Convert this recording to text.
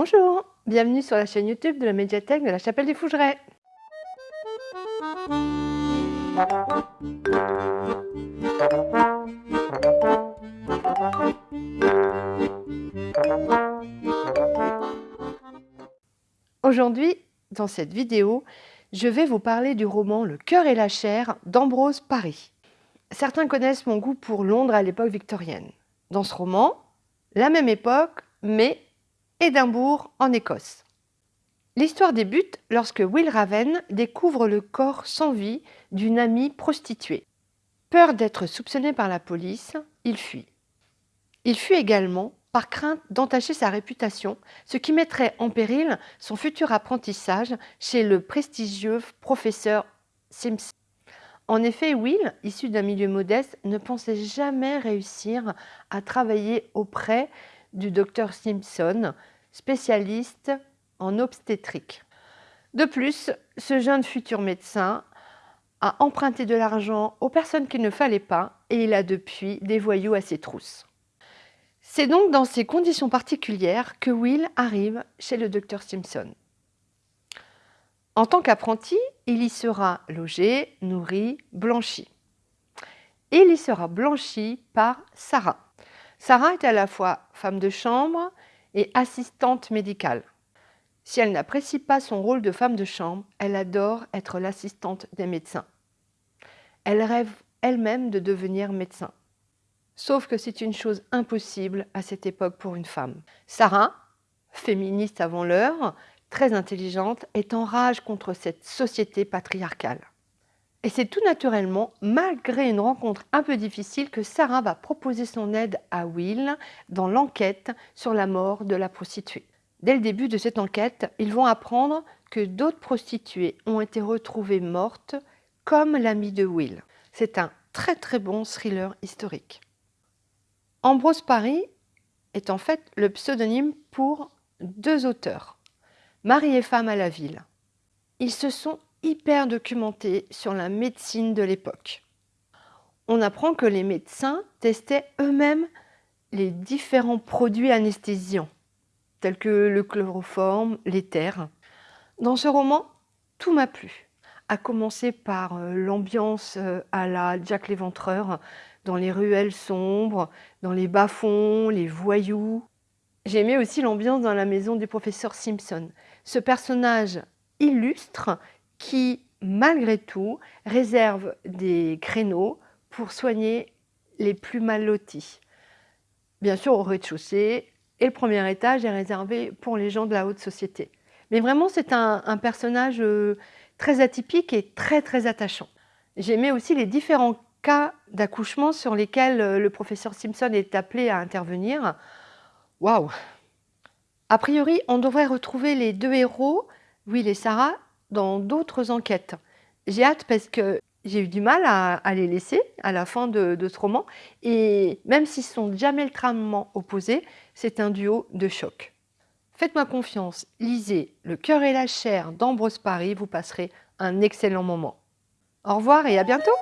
Bonjour, bienvenue sur la chaîne YouTube de la médiathèque de la Chapelle des Fougerets. Aujourd'hui, dans cette vidéo, je vais vous parler du roman Le cœur et la chair d'Ambrose Paris. Certains connaissent mon goût pour Londres à l'époque victorienne. Dans ce roman, la même époque, mais Édimbourg en Écosse. L'histoire débute lorsque Will Raven découvre le corps sans vie d'une amie prostituée. Peur d'être soupçonné par la police, il fuit. Il fuit également par crainte d'entacher sa réputation, ce qui mettrait en péril son futur apprentissage chez le prestigieux professeur Simpson. En effet, Will, issu d'un milieu modeste, ne pensait jamais réussir à travailler auprès du docteur Simpson, spécialiste en obstétrique. De plus, ce jeune futur médecin a emprunté de l'argent aux personnes qu'il ne fallait pas et il a depuis des voyous à ses trousses. C'est donc dans ces conditions particulières que Will arrive chez le docteur Simpson. En tant qu'apprenti, il y sera logé, nourri, blanchi. Il y sera blanchi par Sarah. Sarah est à la fois femme de chambre et assistante médicale. Si elle n'apprécie pas son rôle de femme de chambre, elle adore être l'assistante des médecins. Elle rêve elle-même de devenir médecin. Sauf que c'est une chose impossible à cette époque pour une femme. Sarah, féministe avant l'heure, très intelligente, est en rage contre cette société patriarcale. Et c'est tout naturellement, malgré une rencontre un peu difficile, que Sarah va proposer son aide à Will dans l'enquête sur la mort de la prostituée. Dès le début de cette enquête, ils vont apprendre que d'autres prostituées ont été retrouvées mortes, comme l'amie de Will. C'est un très très bon thriller historique. Ambrose Paris est en fait le pseudonyme pour deux auteurs, Marie et femme à la ville. Ils se sont hyper documenté sur la médecine de l'époque. On apprend que les médecins testaient eux-mêmes les différents produits anesthésiants, tels que le chloroforme, l'éther. Dans ce roman, tout m'a plu, à commencer par euh, l'ambiance euh, à la Jack l'Éventreur, dans les ruelles sombres, dans les bas-fonds, les voyous. J'aimais aussi l'ambiance dans la maison du professeur Simpson. Ce personnage illustre qui, malgré tout, réserve des créneaux pour soigner les plus mal lotis. Bien sûr, au rez-de-chaussée, et le premier étage est réservé pour les gens de la haute société. Mais vraiment, c'est un, personnage euh, très atypique et très, très attachant. J'aimais aussi les différents cas d'accouchement sur lesquels euh, le professeur Simpson est appelé à intervenir. Waouh A priori, on devrait retrouver les deux héros, Will et Sarah, dans d'autres enquêtes. J'ai hâte parce que j'ai eu du mal à, les laisser à la fin de, ce roman. Et même s'ils sont diamétralement opposés, c'est un duo de choc. Faites-moi confiance, lisez Le cœur et la chair d'Ambrose Paris, vous passerez un excellent moment. Au revoir et à bientôt